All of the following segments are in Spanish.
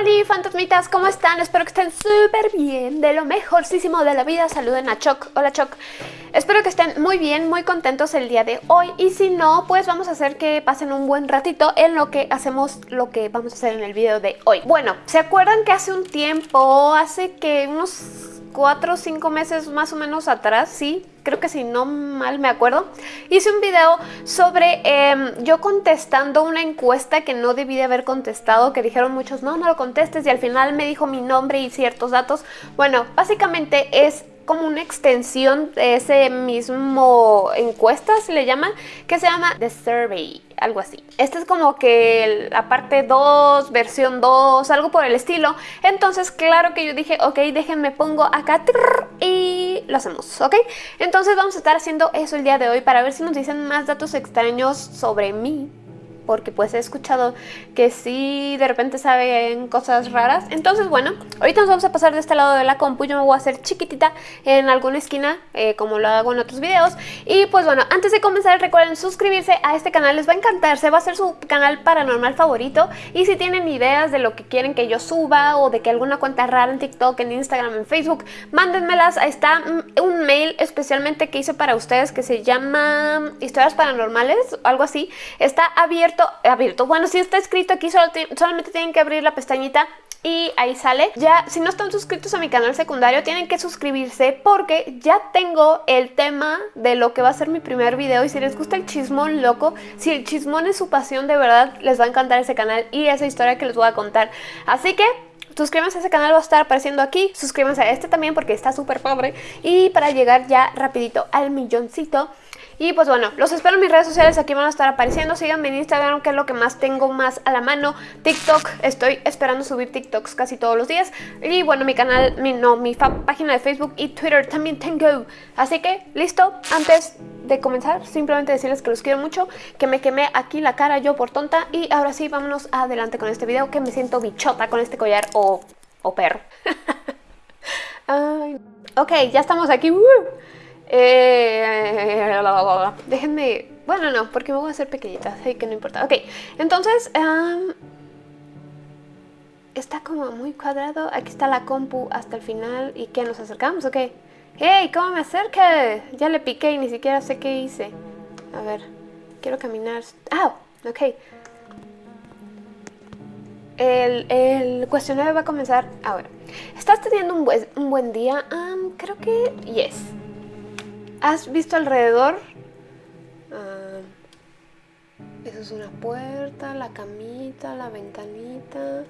Hola fantasmitas, ¿cómo están? Espero que estén súper bien, de lo mejorcísimo de la vida. Saluden a Choc. Hola Choc. Espero que estén muy bien, muy contentos el día de hoy. Y si no, pues vamos a hacer que pasen un buen ratito en lo que hacemos lo que vamos a hacer en el video de hoy. Bueno, ¿se acuerdan que hace un tiempo, hace que unos cuatro o cinco meses más o menos atrás, sí, creo que si no mal me acuerdo, hice un video sobre em, yo contestando una encuesta que no debí de haber contestado, que dijeron muchos, no, no lo contestes, y al final me dijo mi nombre y ciertos datos. Bueno, básicamente es como una extensión de ese mismo encuesta, se le llama, que se llama The Survey, algo así. Este es como que la parte 2, versión 2, algo por el estilo. Entonces, claro que yo dije, ok, déjenme pongo acá y lo hacemos, ¿ok? Entonces vamos a estar haciendo eso el día de hoy para ver si nos dicen más datos extraños sobre mí porque pues he escuchado que sí de repente saben cosas raras. Entonces bueno, ahorita nos vamos a pasar de este lado de la compu, yo me voy a hacer chiquitita en alguna esquina eh, como lo hago en otros videos. Y pues bueno, antes de comenzar recuerden suscribirse a este canal, les va a encantar, se va a hacer su canal paranormal favorito. Y si tienen ideas de lo que quieren que yo suba o de que alguna cuenta rara en TikTok, en Instagram, en Facebook, mándenmelas. Ahí está un mail especialmente que hice para ustedes que se llama historias paranormales, algo así. Está abierto abierto, Bueno, si está escrito aquí, solamente tienen que abrir la pestañita y ahí sale. Ya, si no están suscritos a mi canal secundario, tienen que suscribirse porque ya tengo el tema de lo que va a ser mi primer video. Y si les gusta el chismón loco, si el chismón es su pasión, de verdad les va a encantar ese canal y esa historia que les voy a contar. Así que suscríbanse a ese canal, va a estar apareciendo aquí. Suscríbanse a este también porque está súper pobre. Y para llegar ya rapidito al milloncito, y pues bueno, los espero en mis redes sociales, aquí van a estar apareciendo. Síganme en Instagram, que es lo que más tengo más a la mano. TikTok, estoy esperando subir TikToks casi todos los días. Y bueno, mi canal, mi, no, mi página de Facebook y Twitter también tengo. Así que, listo, antes de comenzar, simplemente decirles que los quiero mucho, que me quemé aquí la cara yo por tonta. Y ahora sí, vámonos adelante con este video, que me siento bichota con este collar o, o perro. ok, ya estamos aquí. Eh, déjenme... Bueno, no, porque me voy a hacer pequeñita, que no importa. Ok, entonces... está como muy cuadrado. Aquí está la compu hasta el final. ¿Y qué? ¿Nos acercamos o qué? ¡Hey! ¿Cómo me acerca? Ya le piqué y ni siquiera sé qué hice. A ver, quiero caminar... ¡Ah! Ok. El, el, cuestionario va a comenzar ahora. ¿Estás teniendo un, buen, un buen día? creo que yes. ¿Has visto alrededor? Ah, eso es una puerta, la camita, la ventanita.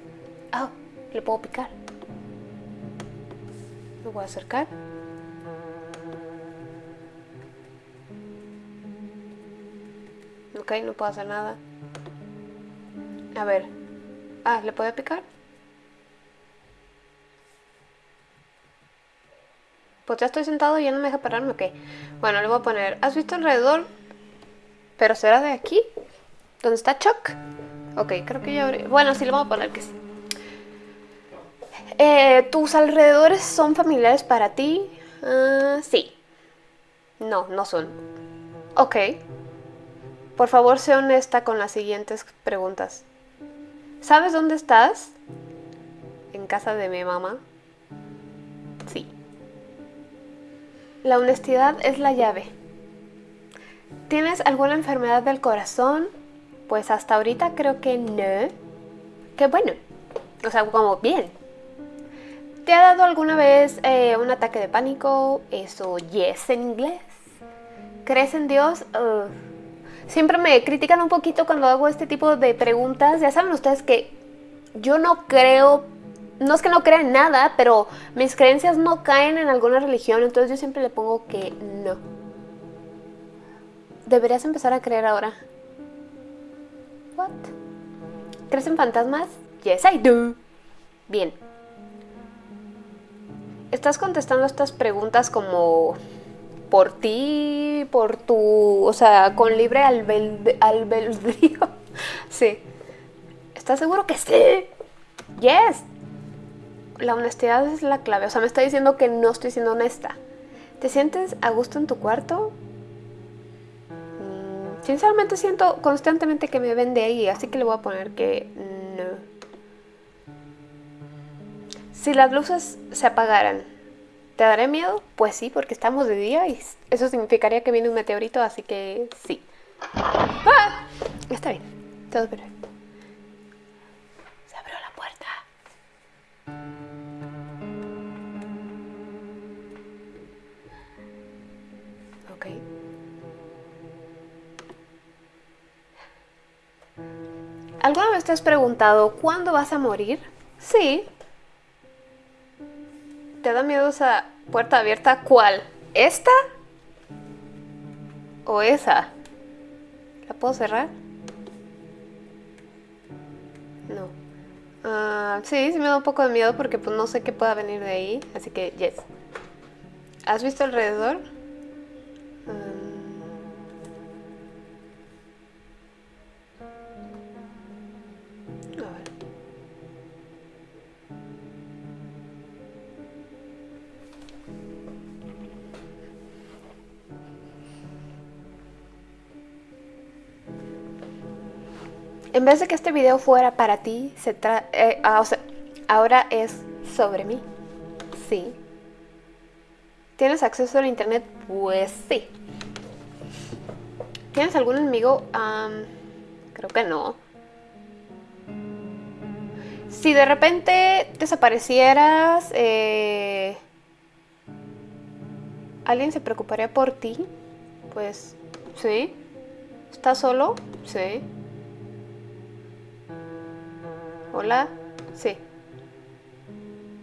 Ah, le puedo picar. Me voy a acercar. Ok, no puedo hacer nada. A ver. Ah, ¿le puedo picar? Pues ya estoy sentado y ya no me deja pararme, ok. Bueno, le voy a poner, ¿has visto alrededor? ¿Pero será de aquí? ¿Dónde está Chuck? Ok, creo que ya abrí... Bueno, sí, le voy a poner que sí. Eh, ¿Tus alrededores son familiares para ti? Uh, sí. No, no son. Ok. Por favor, sé honesta con las siguientes preguntas. ¿Sabes dónde estás? En casa de mi mamá. La honestidad es la llave. ¿Tienes alguna enfermedad del corazón? Pues hasta ahorita creo que no. Qué bueno. O sea, como bien. ¿Te ha dado alguna vez eh, un ataque de pánico? Eso, yes en inglés. ¿Crees en Dios? Siempre me critican un poquito cuando hago este tipo de preguntas. Ya saben ustedes que yo no creo no es que no crea en nada, pero mis creencias no caen en alguna religión, entonces yo siempre le pongo que no. Deberías empezar a creer ahora. What? ¿Crees en fantasmas? Yes, I do. Bien. Estás contestando estas preguntas como por ti, por tu, o sea, con libre albedrío. sí. ¿Estás seguro que sí? Yes, la honestidad es la clave. O sea, me está diciendo que no estoy siendo honesta. ¿Te sientes a gusto en tu cuarto? Mm, sinceramente siento constantemente que me ven de ahí, así que le voy a poner que no. Si las luces se apagaran, ¿te daré miedo? Pues sí, porque estamos de día y eso significaría que viene un meteorito, así que sí. ¡Ah! Está bien, todo perfecto. ¿Alguna vez te has preguntado cuándo vas a morir? Sí. ¿Te da miedo esa puerta abierta? ¿Cuál? ¿Esta? ¿O esa? ¿La puedo cerrar? No. Ah, sí, sí me da un poco de miedo porque pues no sé qué pueda venir de ahí. Así que, yes. ¿Has visto alrededor? En vez de que este video fuera para ti, se tra eh, ah, ahora es sobre mí. Sí. ¿Tienes acceso al internet? Pues sí. ¿Tienes algún enemigo? Creo que no. Si de repente desaparecieras, eh, ¿alguien se preocuparía por ti? Pues sí. ¿Estás solo? Sí. Hola, sí.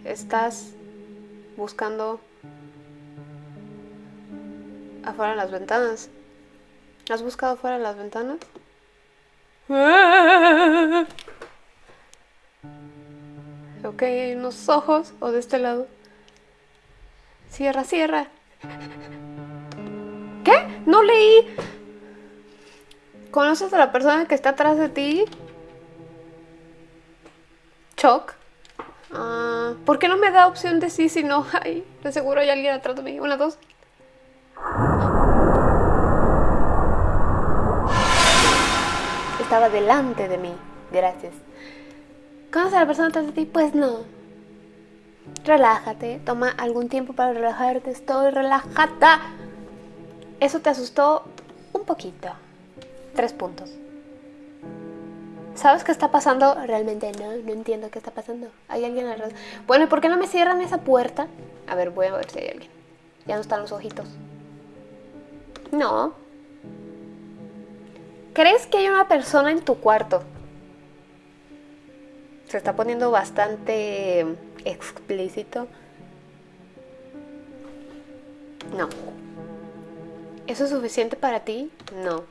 ¿Estás buscando afuera de las ventanas? ¿Has buscado afuera de las ventanas? Ok, hay unos ojos. O de este lado. Cierra, cierra. ¿Qué? No leí. ¿Conoces a la persona que está atrás de ti? Choc. Ah, ¿Por qué no me da opción de sí si no hay? De seguro hay alguien atrás de mí. Una, dos. Estaba delante de mí. Gracias. ¿Conoces a la persona atrás de ti? Pues no. Relájate. Toma algún tiempo para relajarte. Estoy relajada. Eso te asustó un poquito. Tres puntos. ¿Sabes qué está pasando? Realmente no, no entiendo qué está pasando. ¿Hay alguien alrededor? Bueno, ¿y por qué no me cierran esa puerta? A ver, voy a ver si hay alguien. Ya no están los ojitos. No. ¿Crees que hay una persona en tu cuarto? Se está poniendo bastante explícito. No. ¿Eso es suficiente para ti? No.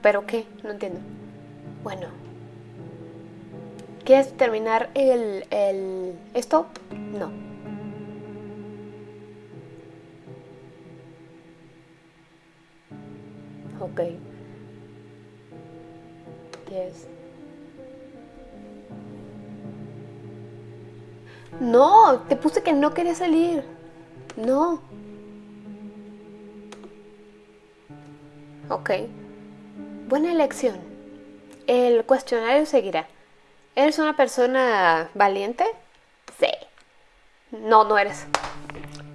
¿Pero qué? No entiendo. Bueno. ¿Quieres terminar el, el... esto? No. Ok. Yes. No, te puse que no quería salir. No. Ok. Buena elección. El cuestionario seguirá. ¿Eres una persona valiente? Sí. No, no eres.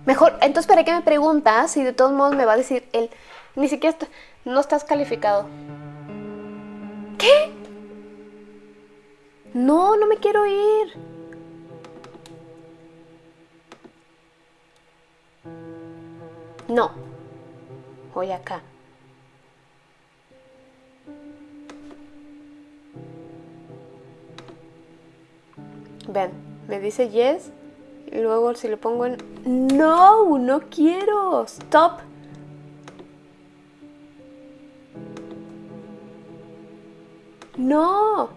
Mejor, entonces ¿para qué me preguntas si de todos modos me va a decir él? Ni siquiera est- no estás calificado. ¿Qué? No, no me quiero ir. No. Voy acá. Ven, me dice yes. Y luego si le pongo en... No, no quiero. Stop. No.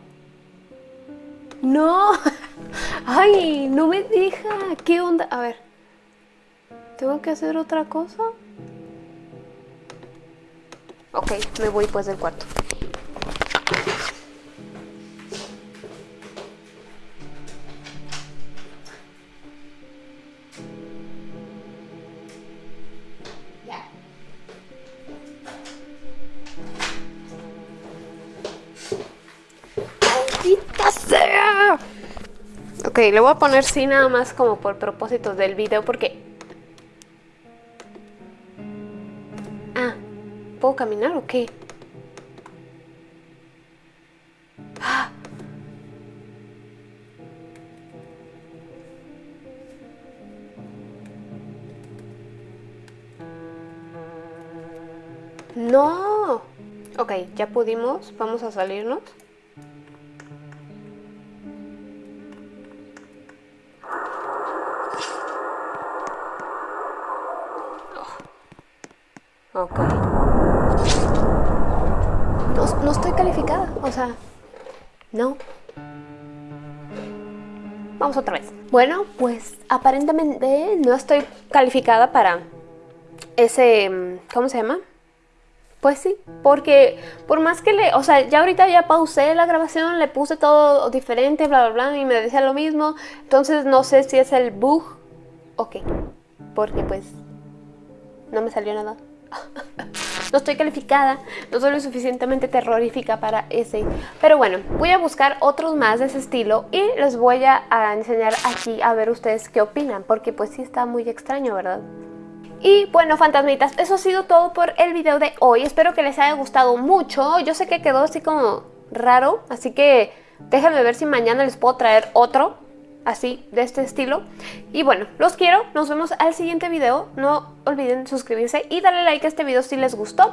No. Ay, no me deja. ¿Qué onda? A ver. ¿Tengo que hacer otra cosa? Ok, me voy pues del cuarto. Le voy a poner sí nada más como por propósito del video porque... Ah, ¿puedo caminar o qué? ¡Ah! ¡No! Ok, ya pudimos. Vamos a salirnos. Ok. No, no estoy calificada, o sea, no. Vamos otra vez. Bueno, pues aparentemente no estoy calificada para ese... ¿Cómo se llama? Pues sí, porque por más que le, o sea, ya ahorita ya pausé la grabación, le puse todo diferente, bla, bla, bla, y me decía lo mismo. Entonces no sé si es el bug o qué, porque pues no me salió nada. No estoy calificada, no soy lo suficientemente terrorífica para ese. Pero bueno, voy a buscar otros más de ese estilo y les voy a, a enseñar aquí a ver ustedes qué opinan, porque pues sí está muy extraño, ¿verdad? Y bueno, fantasmitas, eso ha sido todo por el video de hoy. Espero que les haya gustado mucho. Yo sé que quedó así como raro, así que déjenme ver si mañana les puedo traer otro así, de este estilo. Y bueno, los quiero, nos vemos al siguiente video. No olviden suscribirse y darle like a este video si les gustó.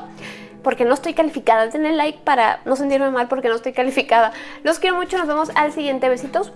Porque no estoy calificada, denle like para no sentirme mal porque no estoy calificada. Los quiero mucho, nos vemos al siguiente. Besitos.